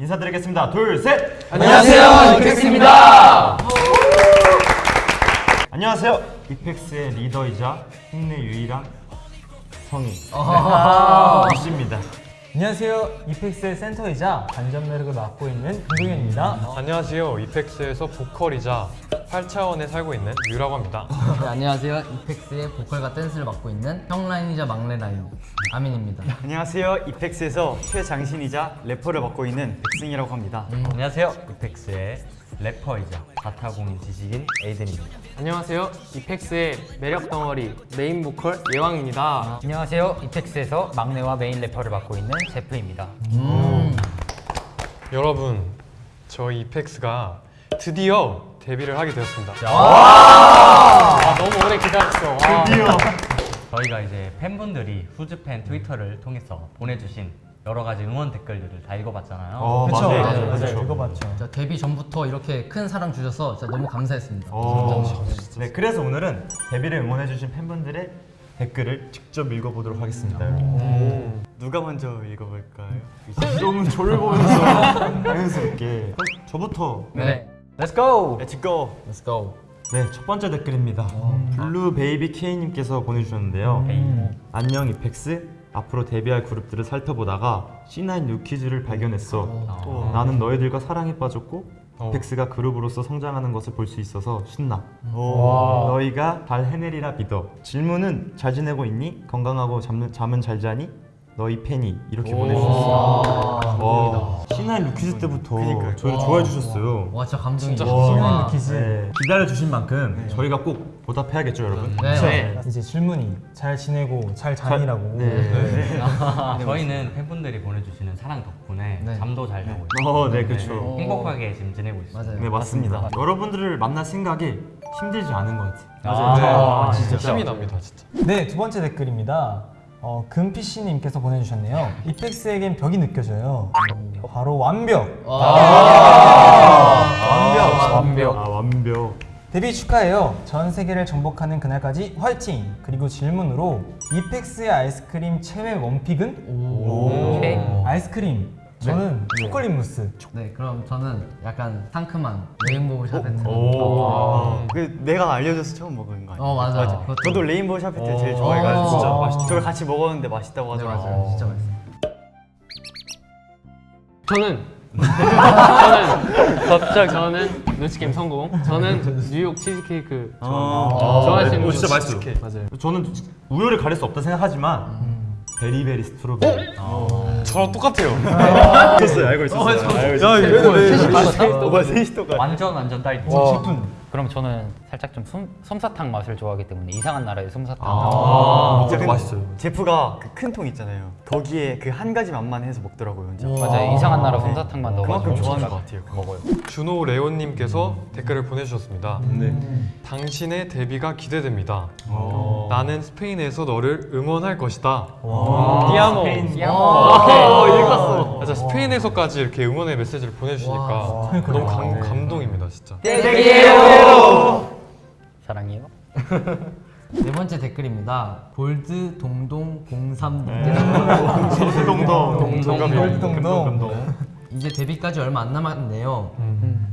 인사드리겠습니다. 둘, 셋! 안녕하세요, 이펙스입니다. 안녕하세요. 이펙스의 리더이자 국내 유일한 성인 이씨입니다. 안녕하세요. 이펙스의 센터이자 반전 매력을 맡고 있는 김동현입니다. 안녕하세요. 이펙스에서 보컬이자 8차원에 살고 있는 유라고 합니다. 네, 안녕하세요. 이펙스의 보컬과 댄스를 맡고 있는 형 라인이자 막내 라인 아민입니다. 안녕하세요. 이펙스에서 최장신이자 래퍼를 맡고 있는 백승이라고 합니다. 안녕하세요. 이펙스의 래퍼이자 자타공인 지식인 에이든입니다. 안녕하세요. 이펙스의 매력 덩어리 메인 보컬 예왕입니다. 안녕하세요. 이펙스에서 막내와 메인 래퍼를 맡고 있는 제프입니다. 여러분, 저희 이펙스가 드디어 데뷔를 하게 되었습니다. 아, 너무 오래 기다렸어. 와. 저희가 이제 팬분들이 후즈팬 트위터를 통해서 보내주신 여러 가지 응원 댓글들을 다 읽어봤잖아요. 어, 그렇죠. 맞아요. 맞아요. 그렇죠. 맞아요. 읽어봤죠. 자, 데뷔 전부터 이렇게 큰 사랑 주셔서 진짜 너무 감사했습니다. 어, 네, 그래서 오늘은 데뷔를 응원해주신 팬분들의 댓글을 직접 읽어보도록 하겠습니다. 누가 먼저 읽어볼까요? 좀 저를 보면서 자연스럽게 저부터 네. Let's go! Let's go. Let's go. 네, 첫 번째 댓글입니다. 블루 베이비 K님께서 보내주셨는데요. 안녕 이펙스. 앞으로 데뷔할 그룹들을 살펴보다가 C9 뉴키즈를 발견했어. 나는 너희들과 사랑에 빠졌고 어. 이펙스가 그룹으로서 성장하는 것을 볼 수 있어서 신나. 너희가 잘 해내리라 믿어. 질문은 잘 지내고 있니? 건강하고 잠, 잠은 잘 자니? 너희 팬이 이렇게 보내주셨어요. 와, C9 뉴키즈 때부터 저희를 좋아해 주셨어요. 와, 진짜 감동이죠. 신나는 퀴즈. 네, 기다려 주신 만큼 저희가 꼭 보답해야겠죠, 여러분? 네. 네. 이제 질문이 잘 지내고 잘 자니라고. 네. 저희는 팬분들이 보내주시는 사랑 덕분에 네. 잠도 잘 자고 있고 어, 네, 그렇죠. 행복하게 지금 지내고 있습니다. 맞아요. 네, 맞습니다. 여러분들을 만날 생각이 힘들지 않은 것 같아요. 아, 네, 진짜 힘이 납니다, 진짜. 네, 두 번째 댓글입니다. 어, 금피씨님께서 보내주셨네요. 이펙스에겐 벽이 느껴져요. 바로 완벽. 완벽. 완벽. 아, 완벽. 데뷔 축하해요. 전 세계를 정복하는 그날까지 화이팅! 그리고 질문으로 이펙스의 아이스크림 최애 one pick은? 오케이. 아이스크림. 저는 초콜릿 무스. 네, 그럼 저는 약간 상큼한 레인보우 샤베트. 오. 그 내가 알려줘서 처음 먹은 거 아니에요? 어, 맞아. 그것도- 저도 레인보우 샤베트 제일 좋아해가지고 어. 진짜 맛있. 저를 같이 먹었는데 맛있다고 네, 하더라고요. 맞아요. 진짜 맛있어요. 저는 저는 갑자기 저는 눈치 게임 성공. 저는 뉴욕 치즈케이크 어. 좋아하시는 오, 진짜 분. 맛있어요. 맞아요. 저는 우열을 가릴 수 없다 생각하지만 베리베리 스트로베리. 저랑 똑같아요. 알고 있었어요. 알고 있었어요. 어, 맞아, 셋이 똑같아. 완전 완전 딸기. 그럼 저는 살짝 좀 솜, 솜사탕 맛을 좋아하기 때문에 이상한 나라의 솜사탕. 아, 진짜 그것도 근- 맛있어요. 제프가 그 큰 통 있잖아요. 거기에 그 한 가지 맛만 해서 먹더라고요, 혼자. 맞아요. 이상한 나라 솜사탕만 넣어가지고 그만큼 좋아하는 것 같아요. 먹어요. 준호 레온님께서 댓글을 보내주셨습니다. 네. 당신의 데뷔가 기대됩니다. 나는 스페인에서 너를 응원할 것이다. 디아모. 어, 맞아, 스페인에서까지 이렇게 응원의 메시지를 보내주시니까 너무 감, 감동입니다, 진짜. 사랑해요. 네 번째 댓글입니다. 볼드 동동 03 네. 님께서 동동. 동동. 동동. 이제 데뷔까지 얼마 안 남았네요.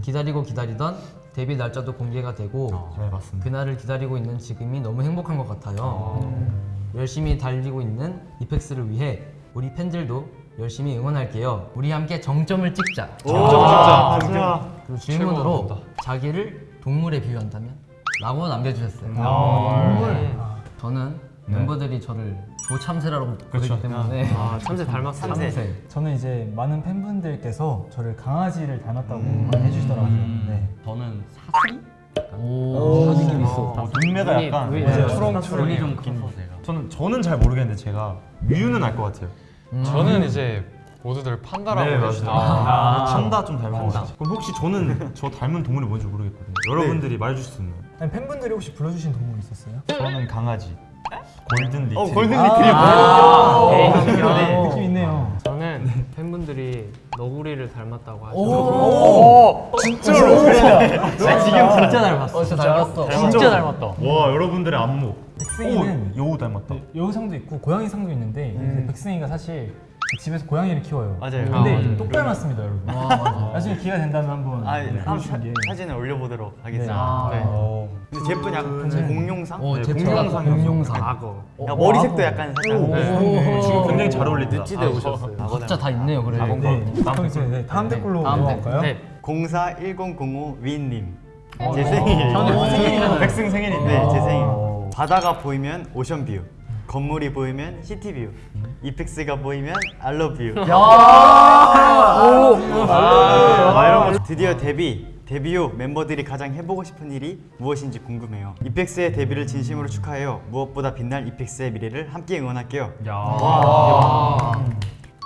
기다리고 기다리던 데뷔 날짜도 공개가 되고 네, 맞습니다. 그날을 기다리고 있는 지금이 너무 행복한 것 같아요. 열심히 달리고 있는 이펙스를 위해 우리 팬들도 열심히 응원할게요. 우리 함께 정점을 찍자. 아, 진짜. 그리고 질문으로. 자기를 동물에 비유한다면? 라고 남겨주셨어요. 아, 저는 멤버들이 저를 조참새라고 부르기 때문에 아, 참새 닮았어. 참새. 저는 이제 많은 팬분들께서 저를 강아지를 닮았다고 많이 해주시더라고요. 네. 저는 사슴? 오, 느낌 있어. 어, 눈매가 눈이- 약간 눈이 네. 초롱초롱 눈이 좀 커서 제가. 저는 저는 잘 모르겠는데 제가 뮤는 알 것 같아요. 저는 이제 모두들 판다라고 네, 해주시더라고요. 맞아요. 판다 좀 닮은 것 같아요. 그럼 혹시 저는 저 닮은 동물이 뭔지 모르겠거든요. 여러분들이 말해주실 수 있나요? 아니, 팬분들이 혹시 불러주신 동물 있었어요? 저는 강아지. 골든 리트리. 어, 골든 리트리버. 아, 느낌 있네요. 저는 팬분들이 너구리를 닮았다고 하죠. 나 지금 진짜 닮았어. 진짜 닮았어. 진짜 닮았다. 와 여러분들의 안목. 백승이는 오, 여우 닮았다. 여우상도 있고 고양이상도 있는데 이제 백승이가 사실 집에서 고양이를 키워요. 맞아요. 근데 아. 똑 닮았습니다, 여러분. 나중에 기회가 된다면 한번 아, 네, 한번 사, 보여주시는 게. 사진을 올려보도록 하겠습니다. 아. 네. 어. 근데 제프는 약간 공룡상? 오, 네, 제 공룡상. 공룡상. 악어. 야, 머리색도 약간 살짝 네. 지금 굉장히 잘 어울린다. 찌대 오셨어요. 각자 다 있네요, 그래. 네. 그럼 이제 네, 다음 댓글로 다음 넘어갈까요? 네. 041005 위인님 어, 제 생일 어, 생일이잖아요. 백승 생일인데. 네, 제 생일 어. 바다가 보이면 오션뷰 건물이 보이면 시티뷰 이펙스가 보이면 알러뷰. 아, 이런 거 드디어 데뷔 데뷔 후 멤버들이 가장 해보고 싶은 일이 무엇인지 궁금해요. 이펙스의 데뷔를 진심으로 축하해요. 무엇보다 빛날 이펙스의 미래를 함께 응원할게요.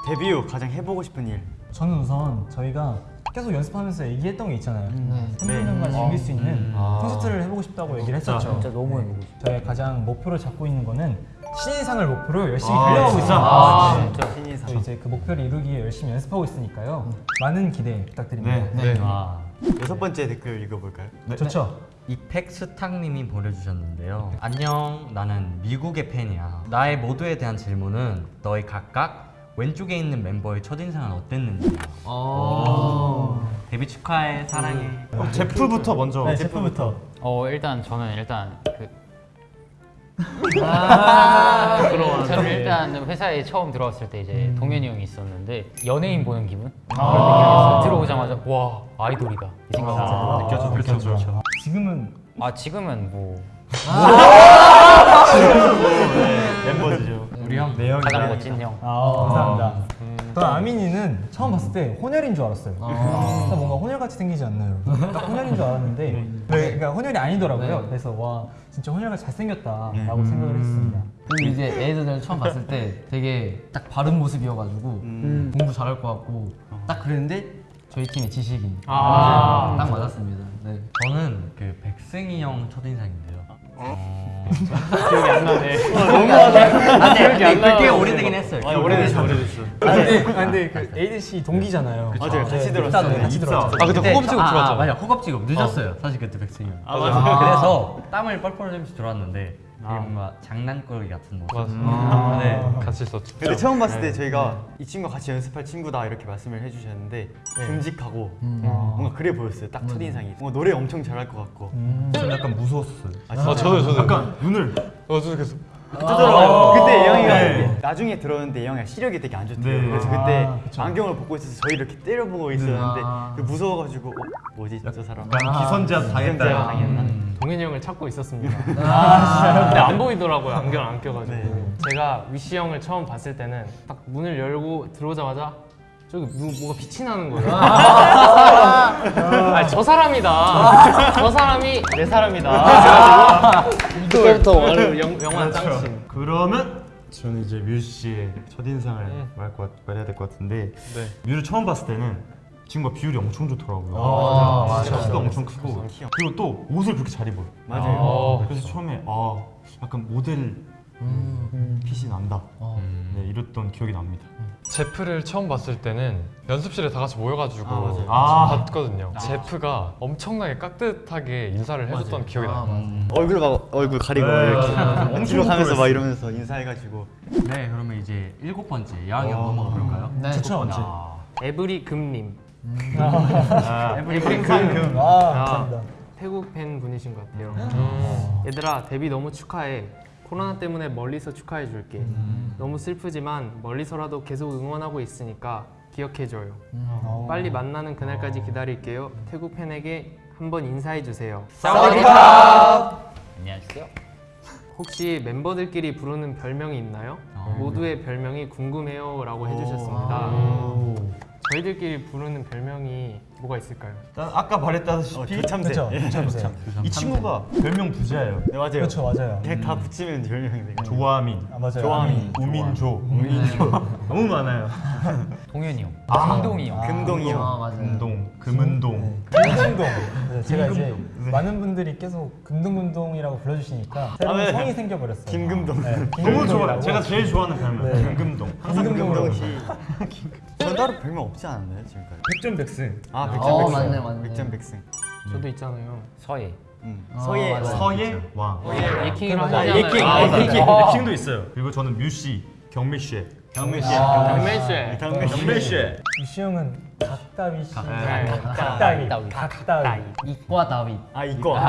데뷔 후 가장 해보고 싶은 일. 저는 우선 저희가 계속 연습하면서 얘기했던 게 있잖아요. 네. 팬분들과 즐길 수 있는 콘서트를 해보고 싶다고 얘기를 했었죠. 진짜 너무 해보고 싶어. 저희 가장 목표를 잡고 있는 거는 신인상을 목표로 열심히 아, 달려가고? 있습니다. 아, 네. 진짜 신인상 또 이제 그 목표를 이루기 위해 열심히 연습하고 있으니까요. 많은 기대 부탁드립니다. 네. 아, 여섯 번째 댓글 읽어볼까요? 좋죠? 이펙스탁님이 보내주셨는데요. 안녕, 나는 미국의 팬이야. 나의 모두에 대한 질문은 너희 각각 왼쪽에 있는 멤버의 첫인상은 어땠는지야. 데뷔 축하해, 사랑해. 그럼 제프부터 먼저. 네, 제프부터. 어 일단 저는 일단 그 아, 그럼 저는 일단 회사에 처음 들어왔을 때 이제 동현이 형이 있었는데 연예인 보는 기분 아. 들어오자마자 와 아이돌이다 이 생각이 들었는데 느껴져, 느껴져. 지금은 아 지금은 뭐 멤버죠. 우리 형 내형. 가장 멋진 형. 아, 감사합니다. 저는 아민이는 처음 봤을 때 혼혈인 줄 알았어요. 딱 뭔가 혼혈같이 생기지 않나요? 혼혈인 줄 알았는데 네, 그러니까 혼혈이 아니더라고요. 그래서 와 진짜 혼혈같이 잘생겼다라고 생각을 했습니다. 그리고 이제 애들 처음 봤을 때 되게 딱 바른 모습이어가지고 공부 잘할 것 같고 딱 그랬는데 저희 팀의 지식이 아. 딱 맞았습니다. 네. 저는 그 백승이 형 첫인상인데요. 어... 기억이 안 나네. 아, 네, 네, 꽤 오래되긴 했어요. 아, 오래됐어 오래됐어 아, 근데, 아, 근데 그 에이든 씨 동기잖아요. 맞아요 같이 네, 들었어요 입사도 같이 들었죠. 아 그때 허겁지겁 들어왔잖아. 맞아, 허겁지겁 늦었어요. 사실 그때 백승이 형. 아, 맞아요. 그래서 땀을 뻘뻘 흘리면서 들어왔는데 되게 뭔가 장난꾸러기 같은 모습. 맞아. 네. 같이 있었죠. 근데 처음 봤을 때 저희가 이 친구가 같이 연습할 친구다 이렇게 말씀을 해주셨는데 듬직하고 뭔가 그래 보였어요 딱 첫인상이 뭔가 노래 엄청 잘할 것 같고 저는 약간 무서웠어요. 아, 아 저도 저도. 약간 눈을 어 저도 계속. 뜨더라고요 그때 예영이가 네. 나중에 들었는데 예영이가 시력이 되게 안 좋대요 네. 그래서 그때 아. 안경을 벗고 있어서 저희 이렇게 때려보고 있었는데 아. 그 무서워가지고 어, 뭐지 저 사람 기선제압 기선제압 당했다. 당했나? 동현이 형을 찾고 있었습니다. 근데 안 보이더라고요. 안경 안 껴가지고. 제가 위시 형을 처음 봤을 때는 딱 문을 열고 들어오자마자 저기 뭐, 뭐가 빛이 나는 거예요. 아, 저 사람이다. 저 사람이 내 사람이다. 그때부터 영, 영화 짱친. 그러면 저는 이제 뮤 씨의 첫인상을 말 것, 말해야 될 것 같은데 뮤를 처음 봤을 때는 친구가 비율이 엄청 좋더라고요. 아, 맞아, 키가 엄청 크고. 그리고 또 옷을 그렇게 잘 입어요. 맞아요 그래서 처음에 아 약간 모델 핏이 난다. 네, 이랬던 기억이 납니다. 제프를 처음 봤을 때는 연습실에 다 같이 모여가지고 아, 맞아요. 아. 봤거든요. 제프가 엄청나게 깍듯하게 인사를 해줬던 기억이 아, 나요. 맞아. 얼굴 막 얼굴 가리고 이렇게 뒤로 가면서 막 이러면서 인사해가지고 네, 그러면 이제 일곱 번째 한번 넘어가 볼까요? 네. 좋죠. 아, 에브리 금님. 에브리 에브리 금, 금. 금. 아, 감사합니다. 태국 팬 분이신 것 같아요. 음. 얘들아 데뷔 너무 축하해. 코로나 때문에 멀리서 축하해 줄게. 너무 슬프지만 멀리서라도 계속 응원하고 있으니까 기억해 줘요. 빨리 만나는 그날까지 기다릴게요. 태국 팬에게 한번 인사해 주세요. 안녕하세요. 혹시 멤버들끼리 부르는 별명이 있나요? 모두의 별명이 궁금해요라고 해주셨습니다. 저희들끼리 부르는 별명이 뭐가 있을까요? 일단 아까 어, 말했다시피 조참새 그쵸, 예. 조참새. 이 친구가 별명 부자예요. 네 맞아요 그렇죠, 맞아요. 그냥 다 붙이면 별명이 돼요 조아민, 아, 맞아요. 조아민. 우민조, 너무 많아요. 동현이 형, 금동이 형. 금동이 형 아, 맞아요. 금동, 금은동. 금동동. 그래서 제가 이제 많은 분들이 계속 금동금동이라고 불러주시니까 새로운 네. 성이 생겨버렸어요. 김금동. 네, 너무. 좋아요. 제가 제일 좋아하는 별명 네. 금금동. 항상. 금동 씨전 따로 별명 없지 않았나요 지금까지? 백전백승. 아 어, 백전 백승 맞네, 맞네. 백전 백승 저도 있잖아요. 서예. 음. 아, 서예 맞아요. 서예 맞아, 하잖아요. 예킹. 아, 아, 예킹. 예킹. 예킹도 있어요. 그리고 저는 뮤 씨, 경미 씨, 경민 씨. 경민 씨. 경민 씨. 위시 형은 각다위 씨. 네. 각다위. 각다위. 각다위. 이과 다윗. 아. 이과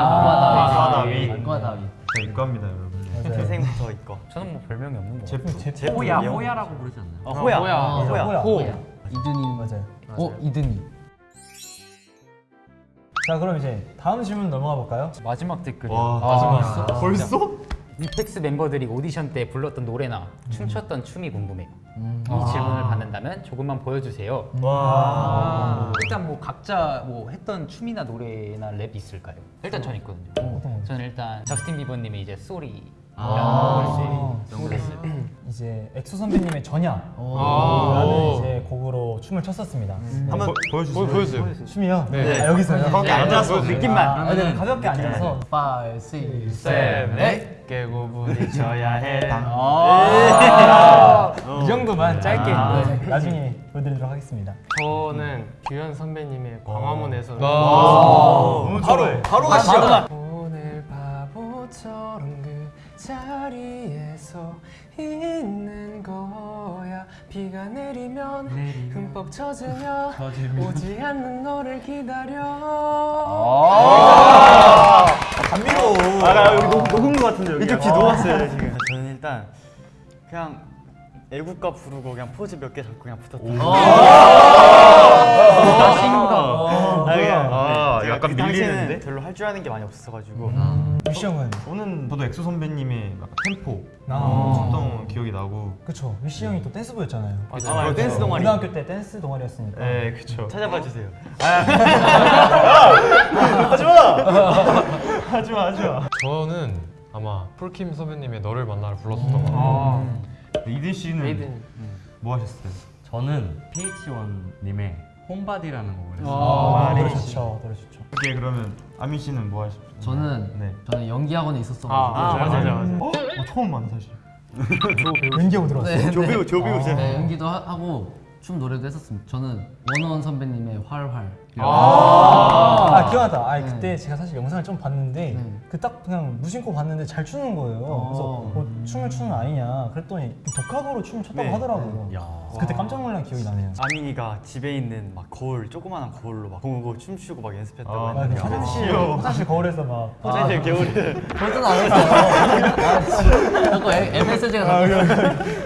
다윗. 이과 다윗. 저 이과입니다 여러분. 태생부터 이거. 저는 뭐 별명이 없는 거 제프. 제프. 호야 호야라고 부르지 않나요? 어, 호야. 호야. 어, 호야. 호야. 호. 이든이 맞아요. 어 이든이. 자 그럼 이제 다음 질문 넘어가 볼까요? 마지막 댓글이 와 마지막 벌써? 이펙스 멤버들이 오디션 때 불렀던 노래나 춤췄던 춤이 궁금해요. 이 질문을 받는다면 조금만 보여주세요. 와. 일단 뭐 각자 뭐 했던 춤이나 노래나 랩 있을까요? 일단 전 있거든요. 어떤 거? 저는 일단 저스틴 비버님의 이제 Sorry 아. 이제 엑소 선배님의 전야라는 오. 이제 곡으로 춤을 췄었습니다. 한번 보- 보여주세요. 보, 보여주세요. 춤이요? 네. 아, 여기서요? 거기 앉아서 느낌만. 아, 네, 가볍게 앉아서 5, 6, 셋, 넷. 깨고 부딪혀야 해. 이 정도만 짧게 네, 나중에 보여드리도록 하겠습니다. 저는 규현 선배님의 광화문에서 와. 바로 바로 가시죠. 자리에서 있는 거야 비가 내리면 흠뻑 젖으며 오지 않는 너를 기다려 감미로. 아 여기 녹, 녹은 거 같은데 여기. 이쪽 귀 녹았어요 지금. 저는 일단 그냥 애국가 부르고 그냥 포즈 몇 개 잡고 그냥 붙었던. 아, 그냥, 아, 네. 약간 밀리는데? 별로 할 줄 아는 게 많이 없어가지고. 위시 형은 저는 저도 엑소 선배님의 템포 아. 췄던 기억이 나고. 그쵸 위시 형이 또 댄스부였잖아요. 아, 맞아. 댄스 동아리. 고등학교 때 댄스 동아리였으니까. 네, 그쵸. 찾아봐 주세요. 하지마, 하지마. 저는 아마 폴킴 선배님의 너를 만나를 불렀었던 것 같아요. 이든 씨는 에이든 뭐 하셨어요? 저는 PH1님의 Homebody라는 곡을 했어요. 아, 노래. 좋죠, 노래 좋죠. 오케이 그러면 아민 씨는 뭐 하셨어요? 저는 네. 저는 연기 학원에 있었어가지고 아, 맞아 맞아 맞아. 어? 어, 처음 만나 사실. 연기하고 들어왔어요. 네, 조배우 조배우잖아. 네, 연기도 하, 하고 춤 노래도 했었습니다. 저는 원원 선배님의 활활. 아, 기억나다. 아, 네. 그때 제가 사실 영상을 좀 봤는데 네. 그딱 그냥 무심코 봤는데 잘 추는 거예요. 그래서 어. 뭐 춤을 추는 아니냐 그랬더니 독학으로 춤을 췄다고 네. 하더라고요. 그래서 그때 깜짝 놀란 기억이 나네요. 아민이가 집에 있는 막 거울 조그마한 거울로 막 보고 춤추고 막 연습했다고 아, 아, 그 했는데 화장실 귀여워. 화장실 거울에서 막 화장실 겨울에 벌써는 안 했어요. 자꾸 MSG가 아,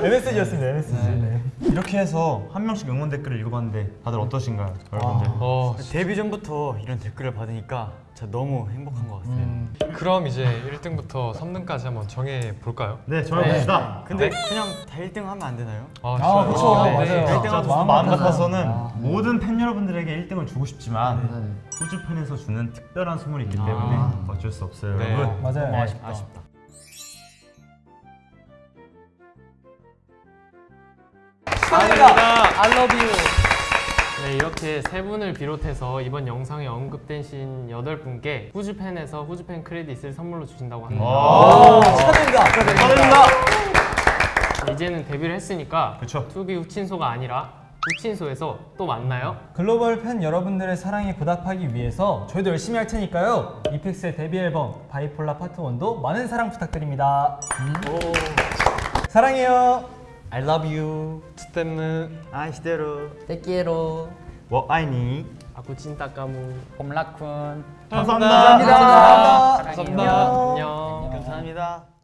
MSG였습니다. MSG. 네. 이렇게 해서 한 명씩 응원 댓글을 읽어봤는데 다들 어떠신가요, 여러분들? 어, 데뷔 전부터 이런 댓글을 받으니까 진짜 너무 행복한 것 같아요. 그럼 이제 1등부터 3등까지 한번 정해 볼까요? 네, 정해봅시다. 근데 그냥 다 1등 하면 안 되나요? 아, 아, 그렇죠. 네, 맞아요. 네, 진짜 일등 마음, 마음 같아서는 같아서. 모든 팬 여러분들에게 1등을 주고 싶지만 네. 후즈팬에서 주는 특별한 선물이 있기 때문에 어쩔 수 없어요, 네. 여러분. 맞아요. 너무 아쉽다. 아쉽다. I love you. 네, 이렇게 세 분을 비롯해서 이번 영상에 언급되신 여덟 분께 후즈팬에서 후즈팬 크레딧을 선물로 주신다고 합니다. 아, 축하드립니다. 이제는 데뷔를 했으니까 그쵸. To be 후친소가 아니라 후친소에서 또 만나요. 글로벌 팬 여러분들의 사랑에 보답하기 위해서 저희도 열심히 할 테니까요. 이펙스의 데뷔 앨범 Bipolar Part 1도 많은 사랑 부탁드립니다. 사랑해요. I love you. 스태는 아 시대로. 떼끼에로. 뭐 아이니 아쿠 찐따까무. 홈라쿤 감사합니다. 감사합니다. 사랑해요. 안녕. 감사합니다.